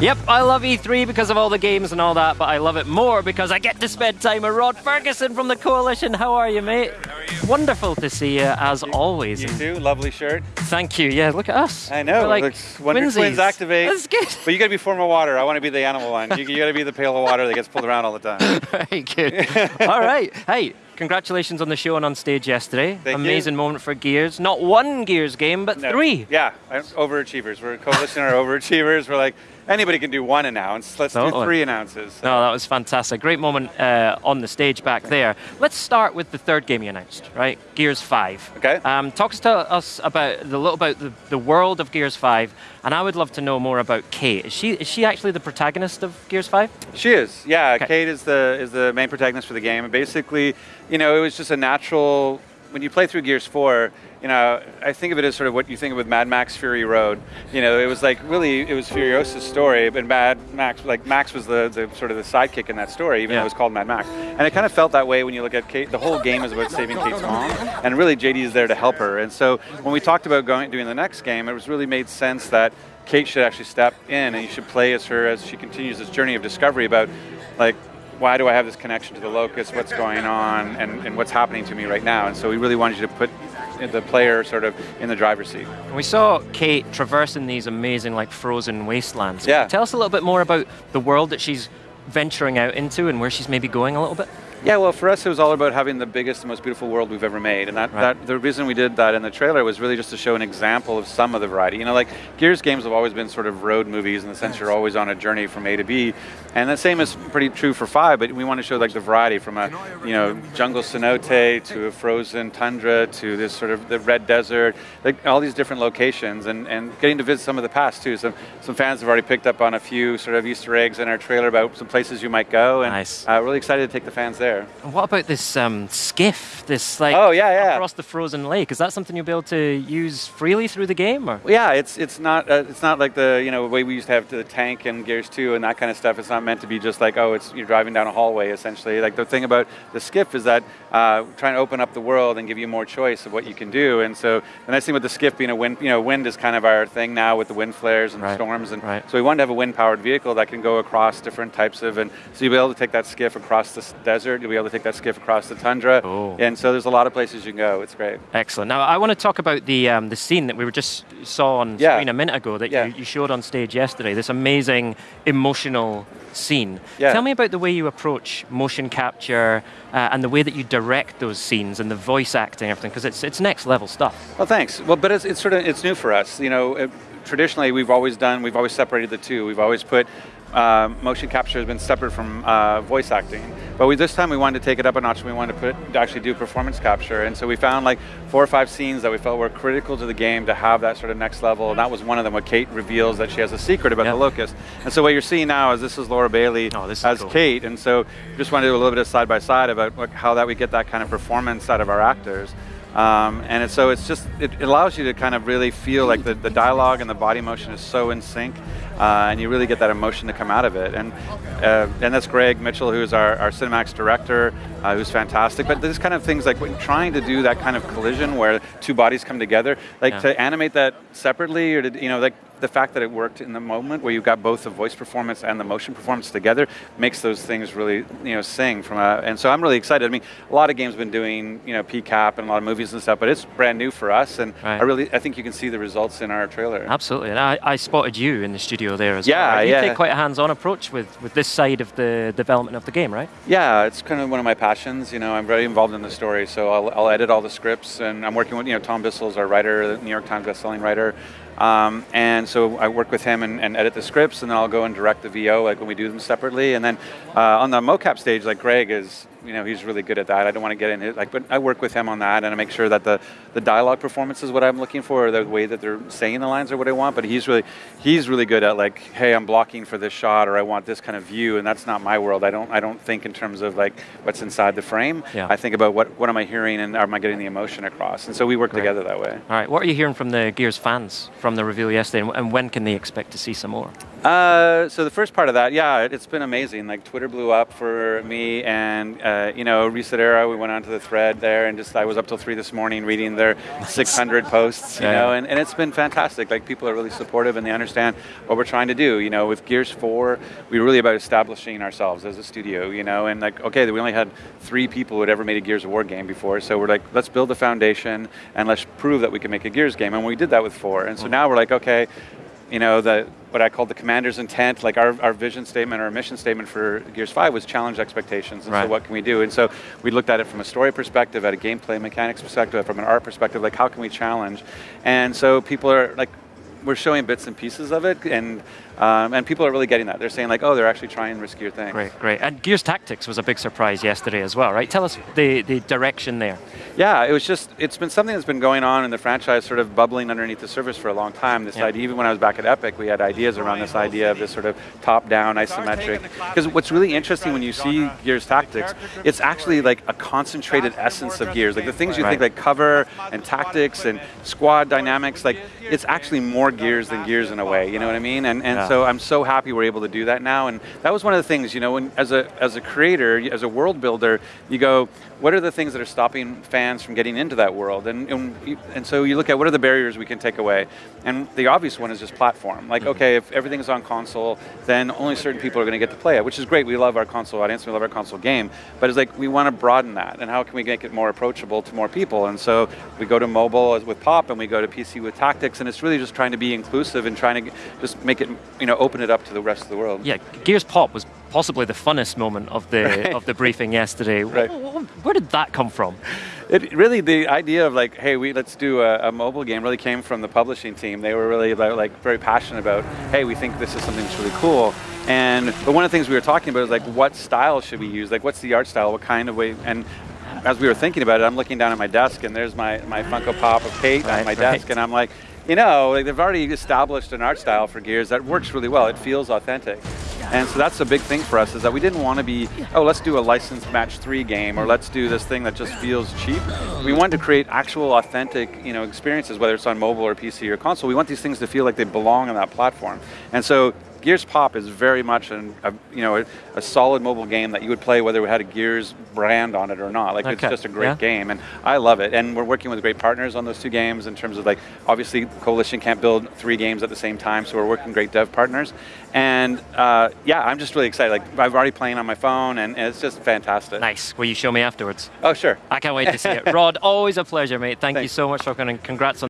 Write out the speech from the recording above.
Yep, I love E3 because of all the games and all that, but I love it more because I get to spend time with Rod Ferguson from the Coalition. How are you, mate? How are you? Wonderful to see you as always. You too. Lovely shirt. Thank you. Yeah, look at us. I know. We're like Looks Wonder twinsies. Twins activate. That's good. But you got to be form of water. I want to be the animal one. You, you got to be the pail of water that gets pulled around all the time. Very good. all right. Hey, congratulations on the show and on stage yesterday. Thank you. Amazing moment for Gears. Not one Gears game, but No. three. Yeah, overachievers. We're coalition are overachievers. We're like anybody can do one announce. Let's Totally. do three announces. No, that was fantastic. Great moment uh, on the stage back there. Let's start with the third game you announced, right? Gears 5. Okay. Um, talk to us about the little about the, the world of Gears 5, and I would love to know more about Kate. Is she is she actually the protagonist of Gears 5? She is, yeah. Okay. Kate is the is the main protagonist for the game. And basically, you know, it was just a natural. When you play through Gears Four, you know, I think of it as sort of what you think of with Mad Max Fury Road. You know, it was like really it was Furiosa's story, but Mad Max, like Max was the, the sort of the sidekick in that story, even Yeah. though it was called Mad Max. And it kind of felt that way when you look at Kate. The whole game is about saving Kate's mom, and really JD is there to help her. And so when we talked about going doing the next game, it was really made sense that Kate should actually step in and you should play as her as she continues this journey of discovery about like why do I have this connection to the locust, what's going on, and, and what's happening to me right now. And so we really wanted you to put the player sort of in the driver's seat. We saw Kate traversing these amazing like frozen wastelands. Yeah. Tell us a little bit more about the world that she's venturing out into and where she's maybe going a little bit. Yeah, well, for us, it was all about having the biggest and most beautiful world we've ever made, and that, Right. that the reason we did that in the trailer was really just to show an example of some of the variety. You know, like Gears games have always been sort of road movies in the sense you're always on a journey from A to B, and the same is pretty true for Five. But we want to show like the variety from a you know jungle cenote to a frozen tundra to this sort of the red desert, like all these different locations, and, and getting to visit some of the past too. Some some fans have already picked up on a few sort of Easter eggs in our trailer about some places you might go, and Nice. uh, really excited to take the fans there. And what about this um, skiff? This like Oh, yeah, yeah. across the frozen lake. Is that something you'll be able to use freely through the game? Or yeah, it's it's not uh, it's not like the you know way we used to have the tank and Gears Two and that kind of stuff. It's not meant to be just like oh, it's you're driving down a hallway essentially. Like the thing about the skiff is that uh, trying to open up the world and give you more choice of what you can do. And so the nice thing with the skiff being a wind, you know, wind is kind of our thing now with the wind flares and Right, storms. And right. so we wanted to have a wind-powered vehicle that can go across different types of, and so you'll be able to take that skiff across the s- desert. You'll be able to take that skiff across the tundra. Cool. And so there's a lot of places you can go. It's great. Excellent. Now, I want to talk about the um, the scene that we were just saw on Yeah. screen a minute ago that Yeah. you, you showed on stage yesterday. This amazing emotional scene. Yeah. Tell me about the way you approach motion capture uh, and the way that you direct those scenes and the voice acting and everything, because it's it's next level stuff. Well, thanks. Well, but it's, it's sort of it's new for us. You know, it, traditionally we've always done we've always separated the two. We've always put uh, motion capture has been separate from uh, voice acting. But we, this time we wanted to take it up a notch. We wanted to put to actually do performance capture, and so we found like four or five scenes that we felt were critical to the game to have that sort of next level. And that was one of them. Where Kate reveals that she has a secret about Yeah. the locust. And so what you're seeing now is this is Laura Bailey Oh, is as cool. Kate, and so just wanted to do a little bit of side by side about how that we get that kind of performance out of our actors. Um, and it's, so it's just it, it allows you to kind of really feel like the, the dialogue and the body motion is so in sync, uh, and you really get that emotion to come out of it. And uh, and that's Greg Mitchell, who's our, our cinematics director, uh, who's fantastic. But these kind of things like when trying to do that kind of collision where two bodies come together, like Yeah. to animate that separately, or to you know like the fact that it worked in the moment where you've got both the voice performance and the motion performance together makes those things really you know sing from a and so I'm really excited. I mean, a lot of games have been doing you know PCAP and a lot of movies and stuff, but it's brand new for us, and Right. I really I think you can see the results in our trailer. Absolutely, and I, I spotted you in the studio there as Yeah, well. right? You yeah. take quite a hands-on approach with, with this side of the development of the game, right? Yeah, it's kind of one of my passions. You know, I'm very involved in the story, so I'll, I'll edit all the scripts, and I'm working with you know Tom Bissell's our writer, the New York Times bestselling writer, um, and so I work with him and, and edit the scripts, and then I'll go and direct the VO like when we do them separately, and then uh, on the mocap stage, like Greg is, you know, he's really good at that. I don't want to get in it, like, but I work with him on that, and I make sure that the the dialogue performance is what I'm looking for, or the way that they're saying the lines are what I want. But he's really he's really good at like, hey, I'm blocking for this shot, or I want this kind of view, and that's not my world. I don't I don't think in terms of like what's inside the frame. Yeah. I think about what what am I hearing, and am I getting the emotion across? And so we work Right. together that way. All right, what are you hearing from the Gears fans from the reveal yesterday, and- when can they expect to see some more? Uh, so the first part of that, yeah, it, it's been amazing. Like Twitter blew up for me, and uh, you know, ResetEra, we went onto the thread there and just, I was up till three this morning reading their 600 posts, you Yeah. know, and, and it's been fantastic. Like people are really supportive and they understand what we're trying to do. You know, with Gears 4, we were really about establishing ourselves as a studio, you know, and like, okay, we only had three people who had ever made a Gears of War game before, so we're like, let's build the foundation and let's prove that we can make a Gears game, and we did that with 4. And so now we're like, okay, you know, the, what I call the commander's intent, like our, our vision statement, our mission statement for Gears 5 was challenge expectations, and Right. so what can we do? And so we looked at it from a story perspective, at a gameplay mechanics perspective, from an art perspective, like how can we challenge? And so people are like, we're showing bits and pieces of it, and um, and people are really getting that. They're saying like, oh, they're actually trying riskier things. Great, great. And Gears Tactics was a big surprise yesterday as well, right? Tell us the, the direction there. Yeah, it was just, it's been something that's been going on in the franchise, sort of bubbling underneath the surface for a long time. This Yeah. idea, even when I was back at Epic, we had ideas around this idea of this sort of top-down isometric. Because what's really interesting when you see Gears Tactics, it's actually like a concentrated essence of Gears. Like the things you think like cover and tactics and squad dynamics, like it's actually more Gears than Gears in a way, you know what I mean? And, and Yeah. So I'm so happy we're able to do that now. And that was one of the things, you know, when as a, as a creator, as a world builder, you go, what are the things that are stopping fans from getting into that world? And, and, and so you look at what are the barriers we can take away? And the obvious one is just platform. Like, mm-hmm. okay, if everything's on console, then only certain people are going to get to play it, which is great. We love our console audience, we love our console game. But it's like, we want to broaden that. And how can we make it more approachable to more people? And so we go to mobile with Pop and we go to PC with Tactics. And it's really just trying to be inclusive and trying to just make it, you know, open it up to the rest of the world. Yeah, Gears Pop was possibly the funnest moment of the Right. of the briefing yesterday. Right. Wh- wh- Where did that come from? It really the idea of like, hey, we let's do a, a mobile game really came from the publishing team. They were really about like very passionate about, hey, we think this is something that's really cool. And but one of the things we were talking about is like, what style should we use? Like, what's the art style? What kind of way? And as we were thinking about it, I'm looking down at my desk and there's my my Funko Pop of Kate Right, on my right. desk, and I'm like. You know, like they've already established an art style for Gears that works really well. It feels authentic. And so that's a big thing for us is that we didn't want to be, oh, let's do a licensed match three game or let's do this thing that just feels cheap. We wanted to create actual authentic, you know, experiences, whether it's on mobile or PC or console. We want these things to feel like they belong on that platform. And so Gears Pop is very much an, a, you know, a, a solid mobile game that you would play whether it had a Gears brand on it or not. Like it's just a great yeah. game, and I love it. And we're working with great partners on those two games in terms of like, obviously Coalition can't build three games at the same time, so we're working great dev partners. And uh, yeah, I'm just really excited. Like I've already playing on my phone, and, and it's just fantastic. Nice. Will you show me afterwards? Oh sure. I can't wait to see it. Rod, always a pleasure, mate. Thank you so much for coming. Congrats on